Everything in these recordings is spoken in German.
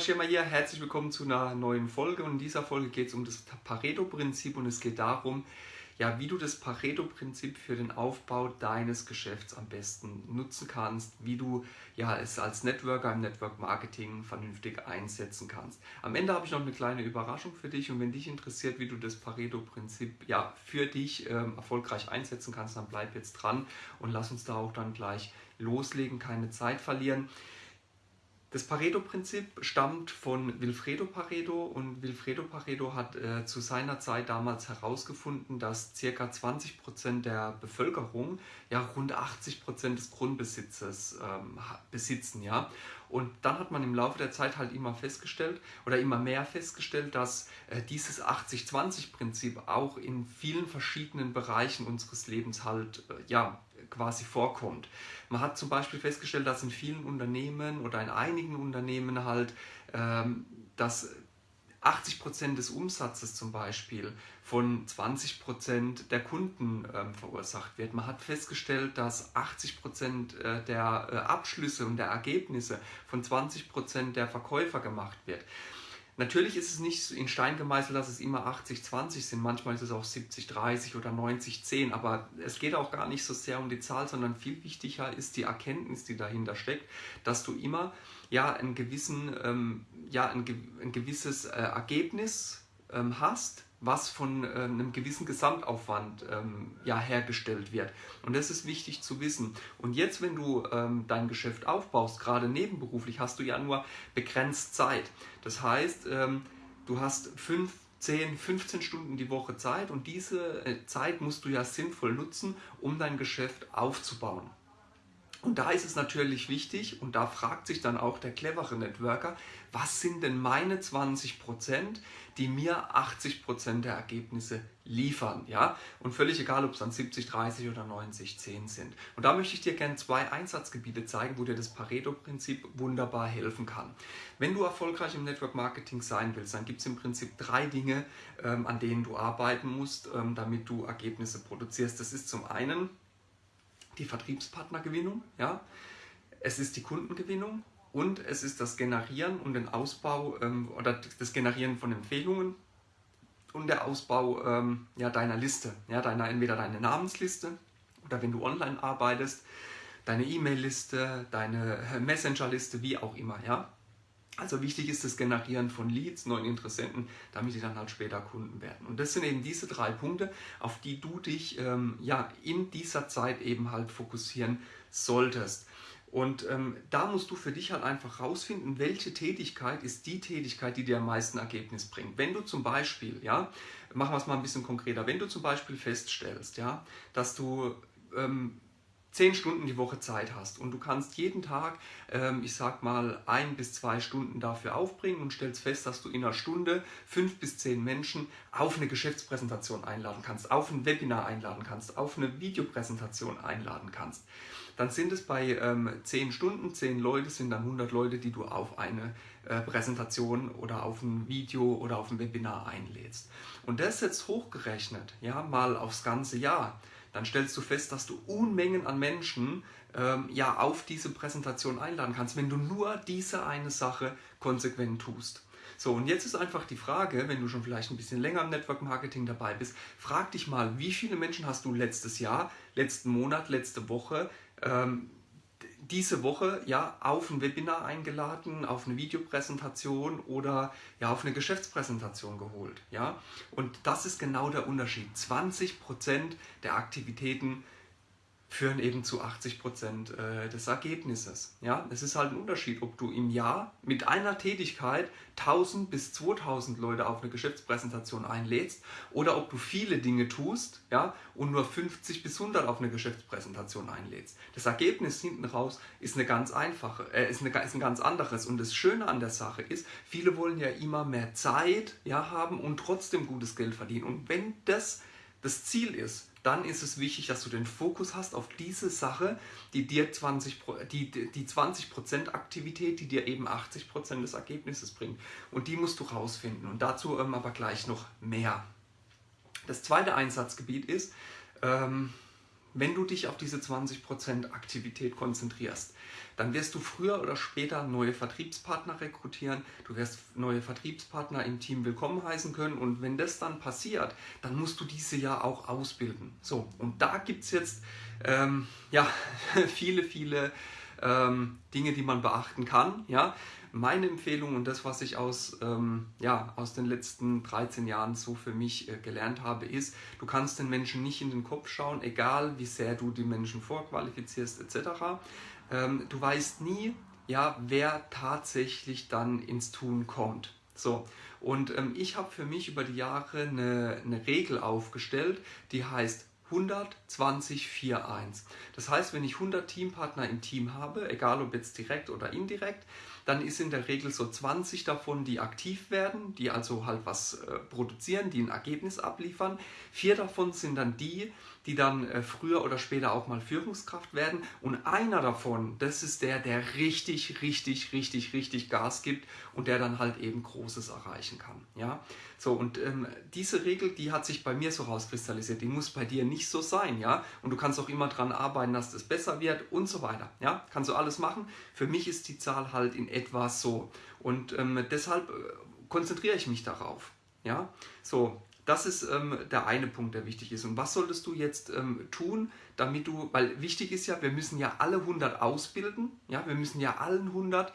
Schirmer hier, herzlich willkommen zu einer neuen Folge und in dieser Folge geht es um das Pareto-Prinzip und es geht darum, ja, wie du das Pareto-Prinzip für den Aufbau deines Geschäfts am besten nutzen kannst, wie du ja, es als Networker im Network Marketing vernünftig einsetzen kannst. Am Ende habe ich noch eine kleine Überraschung für dich und wenn dich interessiert, wie du das Pareto-Prinzip ja, für dich ähm, erfolgreich einsetzen kannst, dann bleib jetzt dran und lass uns da auch dann gleich loslegen, keine Zeit verlieren. Das Pareto-Prinzip stammt von Wilfredo Pareto und Wilfredo Pareto hat äh, zu seiner Zeit damals herausgefunden, dass ca. 20% der Bevölkerung ja rund 80% des Grundbesitzes ähm, besitzen. Ja? Und dann hat man im Laufe der Zeit halt immer festgestellt oder immer mehr festgestellt, dass äh, dieses 80-20-Prinzip auch in vielen verschiedenen Bereichen unseres Lebens halt äh, ja, quasi vorkommt. Man hat zum Beispiel festgestellt, dass in vielen Unternehmen oder in einigen Unternehmen halt, ähm, dass 80% des Umsatzes zum Beispiel von 20% der Kunden ähm, verursacht wird. Man hat festgestellt, dass 80% äh, der äh, Abschlüsse und der Ergebnisse von 20% der Verkäufer gemacht wird. Natürlich ist es nicht in Stein gemeißelt, dass es immer 80-20 sind. Manchmal ist es auch 70-30 oder 90-10. Aber es geht auch gar nicht so sehr um die Zahl, sondern viel wichtiger ist die Erkenntnis, die dahinter steckt, dass du immer ja, einen gewissen, ähm, ja, ein, ein gewisses äh, Ergebnis ähm, hast, was von äh, einem gewissen Gesamtaufwand ähm, ja, hergestellt wird. Und das ist wichtig zu wissen. Und jetzt, wenn du ähm, dein Geschäft aufbaust, gerade nebenberuflich, hast du ja nur begrenzt Zeit. Das heißt, ähm, du hast fünf, 10, 15 Stunden die Woche Zeit und diese äh, Zeit musst du ja sinnvoll nutzen, um dein Geschäft aufzubauen. Und da ist es natürlich wichtig, und da fragt sich dann auch der clevere Networker, was sind denn meine 20%, die mir 80% der Ergebnisse liefern. Ja? Und völlig egal, ob es dann 70, 30 oder 90, 10 sind. Und da möchte ich dir gerne zwei Einsatzgebiete zeigen, wo dir das Pareto-Prinzip wunderbar helfen kann. Wenn du erfolgreich im Network Marketing sein willst, dann gibt es im Prinzip drei Dinge, ähm, an denen du arbeiten musst, ähm, damit du Ergebnisse produzierst. Das ist zum einen die Vertriebspartnergewinnung, ja? es ist die Kundengewinnung und es ist das Generieren und den Ausbau ähm, oder das Generieren von Empfehlungen und der Ausbau ähm, ja, deiner Liste, ja, deiner, entweder deine Namensliste oder wenn du online arbeitest, deine E-Mail-Liste, deine Messenger-Liste, wie auch immer. Ja? Also wichtig ist das Generieren von Leads, neuen Interessenten, damit die dann halt später Kunden werden. Und das sind eben diese drei Punkte, auf die du dich ähm, ja, in dieser Zeit eben halt fokussieren solltest. Und ähm, da musst du für dich halt einfach rausfinden, welche Tätigkeit ist die Tätigkeit, die dir am meisten Ergebnis bringt. Wenn du zum Beispiel, ja, machen wir es mal ein bisschen konkreter, wenn du zum Beispiel feststellst, ja, dass du ähm, zehn Stunden die Woche Zeit hast und du kannst jeden Tag, ähm, ich sag mal, ein bis zwei Stunden dafür aufbringen und stellst fest, dass du in einer Stunde fünf bis zehn Menschen auf eine Geschäftspräsentation einladen kannst, auf ein Webinar einladen kannst, auf eine Videopräsentation einladen kannst, dann sind es bei ähm, zehn Stunden, zehn Leute sind dann 100 Leute, die du auf eine äh, Präsentation oder auf ein Video oder auf ein Webinar einlädst. Und das jetzt hochgerechnet, ja, mal aufs ganze Jahr, dann stellst du fest, dass du Unmengen an Menschen ähm, ja, auf diese Präsentation einladen kannst, wenn du nur diese eine Sache konsequent tust. So, und jetzt ist einfach die Frage, wenn du schon vielleicht ein bisschen länger im Network Marketing dabei bist, frag dich mal, wie viele Menschen hast du letztes Jahr, letzten Monat, letzte Woche ähm, diese Woche ja auf ein Webinar eingeladen, auf eine Videopräsentation oder ja auf eine Geschäftspräsentation geholt. Ja? Und das ist genau der Unterschied. 20% der Aktivitäten führen eben zu 80 Prozent äh, des Ergebnisses. Ja, es ist halt ein Unterschied, ob du im Jahr mit einer Tätigkeit 1000 bis 2000 Leute auf eine Geschäftspräsentation einlädst oder ob du viele Dinge tust ja, und nur 50 bis 100 auf eine Geschäftspräsentation einlädst. Das Ergebnis hinten raus ist, eine ganz einfache, äh, ist, eine, ist ein ganz anderes und das Schöne an der Sache ist, viele wollen ja immer mehr Zeit ja, haben und trotzdem gutes Geld verdienen. Und wenn das das Ziel ist, dann ist es wichtig, dass du den Fokus hast auf diese Sache, die dir 20, die, die 20% Aktivität, die dir eben 80% des Ergebnisses bringt. Und die musst du rausfinden. Und dazu ähm, aber gleich noch mehr. Das zweite Einsatzgebiet ist, ähm, wenn du dich auf diese 20% Aktivität konzentrierst, dann wirst du früher oder später neue Vertriebspartner rekrutieren, du wirst neue Vertriebspartner im Team willkommen heißen können und wenn das dann passiert, dann musst du diese ja auch ausbilden. So, und da gibt es jetzt ähm, ja, viele, viele ähm, Dinge, die man beachten kann. Ja? Meine Empfehlung und das, was ich aus, ähm, ja, aus den letzten 13 Jahren so für mich äh, gelernt habe, ist, du kannst den Menschen nicht in den Kopf schauen, egal wie sehr du die Menschen vorqualifizierst etc. Ähm, du weißt nie, ja, wer tatsächlich dann ins Tun kommt. So, und ähm, ich habe für mich über die Jahre eine, eine Regel aufgestellt, die heißt 120 4-1. Das heißt, wenn ich 100 Teampartner im Team habe, egal ob jetzt direkt oder indirekt, dann ist in der Regel so 20 davon, die aktiv werden, die also halt was äh, produzieren, die ein Ergebnis abliefern. Vier davon sind dann die, die dann äh, früher oder später auch mal Führungskraft werden. Und einer davon, das ist der, der richtig, richtig, richtig, richtig Gas gibt und der dann halt eben Großes erreichen kann. Ja, so und ähm, diese Regel, die hat sich bei mir so rauskristallisiert. Die muss bei dir nicht so sein, ja. Und du kannst auch immer daran arbeiten, dass das besser wird und so weiter. Ja, kannst du alles machen. Für mich ist die Zahl halt in etwa so und ähm, deshalb äh, konzentriere ich mich darauf. Ja, so das ist ähm, der eine Punkt, der wichtig ist. Und was solltest du jetzt ähm, tun, damit du, weil wichtig ist ja, wir müssen ja alle 100 ausbilden, ja, wir müssen ja allen 100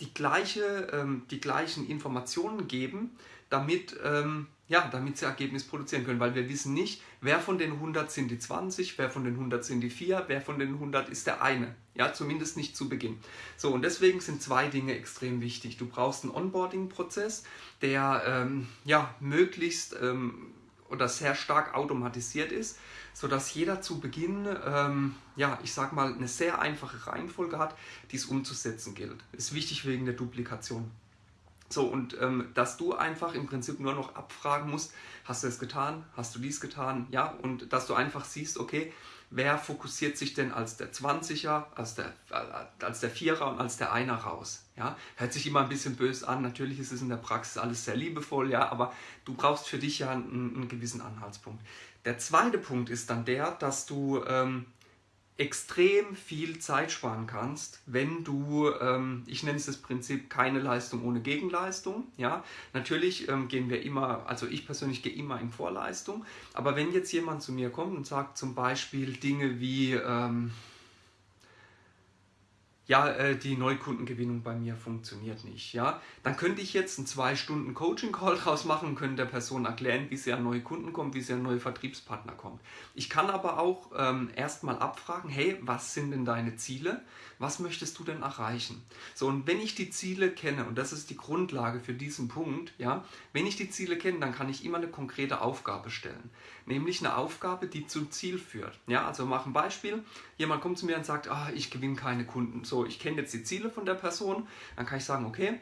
die, gleiche, ähm, die gleichen Informationen geben, damit, ähm, ja, damit sie Ergebnis produzieren können, weil wir wissen nicht, wer von den 100 sind die 20, wer von den 100 sind die 4, wer von den 100 ist der eine. Ja, zumindest nicht zu Beginn. So, und deswegen sind zwei Dinge extrem wichtig. Du brauchst einen Onboarding-Prozess, der ähm, ja, möglichst ähm, oder sehr stark automatisiert ist, sodass jeder zu Beginn, ähm, ja, ich sag mal, eine sehr einfache Reihenfolge hat, die es umzusetzen gilt. Ist wichtig wegen der Duplikation. So, und ähm, dass du einfach im Prinzip nur noch abfragen musst, hast du es getan, hast du dies getan, ja, und dass du einfach siehst, okay, wer fokussiert sich denn als der 20er, als der, als der Vierer und als der Einer raus? Ja, hört sich immer ein bisschen böse an. Natürlich ist es in der Praxis alles sehr liebevoll, ja, aber du brauchst für dich ja einen, einen gewissen Anhaltspunkt. Der zweite Punkt ist dann der, dass du ähm, extrem viel Zeit sparen kannst, wenn du, ähm, ich nenne es das Prinzip, keine Leistung ohne Gegenleistung. Ja, natürlich ähm, gehen wir immer, also ich persönlich gehe immer in Vorleistung, aber wenn jetzt jemand zu mir kommt und sagt zum Beispiel Dinge wie, ähm, ja, äh, die Neukundengewinnung bei mir funktioniert nicht, ja, dann könnte ich jetzt einen zwei Stunden Coaching-Call draus machen und der Person erklären, wie sie an neue Kunden kommt, wie sie an neue Vertriebspartner kommt. Ich kann aber auch ähm, erstmal abfragen, hey, was sind denn deine Ziele? Was möchtest du denn erreichen? So, und wenn ich die Ziele kenne, und das ist die Grundlage für diesen Punkt, ja, wenn ich die Ziele kenne, dann kann ich immer eine konkrete Aufgabe stellen. Nämlich eine Aufgabe, die zum Ziel führt. Ja, also mach ein Beispiel. Jemand kommt zu mir und sagt, ah, ich gewinne keine Kunden. So, ich kenne jetzt die Ziele von der Person. Dann kann ich sagen, okay,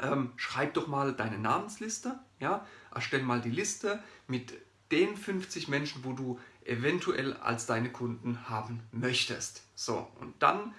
ähm, schreib doch mal deine Namensliste, ja, erstell mal die Liste mit den 50 Menschen, wo du eventuell als deine Kunden haben möchtest. So, und dann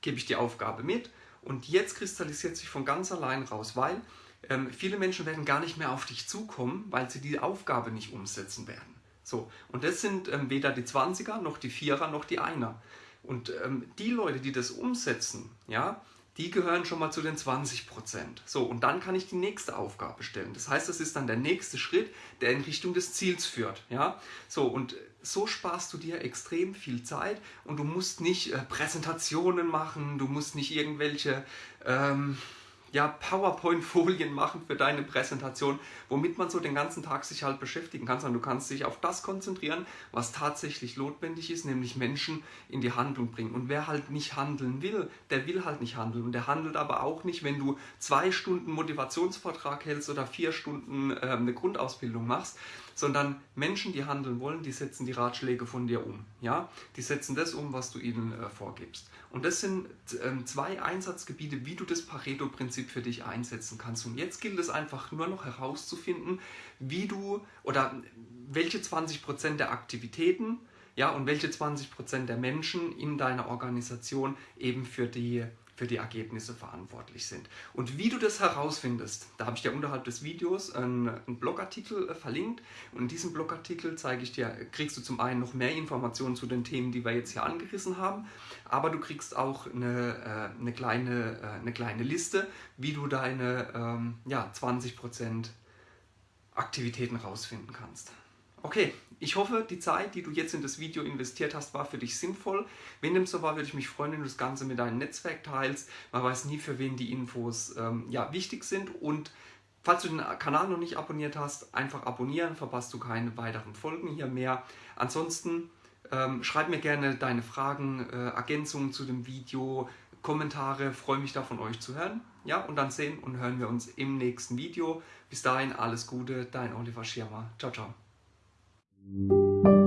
gebe ich die Aufgabe mit und jetzt kristallisiert sich von ganz allein raus, weil ähm, viele Menschen werden gar nicht mehr auf dich zukommen, weil sie die Aufgabe nicht umsetzen werden. So, und das sind ähm, weder die 20er noch die Vierer noch die Einer. Und ähm, die Leute, die das umsetzen, ja, die gehören schon mal zu den 20 Prozent. So, und dann kann ich die nächste Aufgabe stellen. Das heißt, das ist dann der nächste Schritt, der in Richtung des Ziels führt. Ja? So, und so sparst du dir extrem viel Zeit und du musst nicht äh, Präsentationen machen, du musst nicht irgendwelche ähm, ja, PowerPoint-Folien machen für deine Präsentation, womit man so den ganzen Tag sich halt beschäftigen kann, sondern du kannst dich auf das konzentrieren, was tatsächlich notwendig ist, nämlich Menschen in die Handlung bringen. Und wer halt nicht handeln will, der will halt nicht handeln. Und der handelt aber auch nicht, wenn du zwei Stunden Motivationsvortrag hältst oder vier Stunden äh, eine Grundausbildung machst, sondern Menschen, die handeln wollen, die setzen die Ratschläge von dir um. Ja? Die setzen das um, was du ihnen äh, vorgibst. Und das sind äh, zwei Einsatzgebiete, wie du das Pareto-Prinzip für dich einsetzen kannst. Und jetzt gilt es einfach nur noch herauszufinden, wie du oder welche 20% der Aktivitäten ja, und welche 20% der Menschen in deiner Organisation eben für die für die Ergebnisse verantwortlich sind. Und wie du das herausfindest, da habe ich dir unterhalb des Videos einen, Blogartikel äh, verlinkt und in diesem Blogartikel zeige ich dir, kriegst du zum einen noch mehr Informationen zu den Themen, die wir jetzt hier angerissen haben, aber du kriegst auch eine, äh, eine, kleine, äh, eine kleine Liste, wie du deine ähm, ja, 20% Aktivitäten rausfinden kannst. Okay, ich hoffe, die Zeit, die du jetzt in das Video investiert hast, war für dich sinnvoll. Wenn dem so war, würde ich mich freuen, wenn du das Ganze mit deinem Netzwerk teilst. Man weiß nie, für wen die Infos ähm, ja, wichtig sind. Und falls du den Kanal noch nicht abonniert hast, einfach abonnieren, verpasst du keine weiteren Folgen hier mehr. Ansonsten ähm, schreib mir gerne deine Fragen, äh, Ergänzungen zu dem Video, Kommentare. Freue mich da von euch zu hören. Ja, und dann sehen und hören wir uns im nächsten Video. Bis dahin alles Gute, dein Oliver Schirmer. Ciao, ciao. Thank you.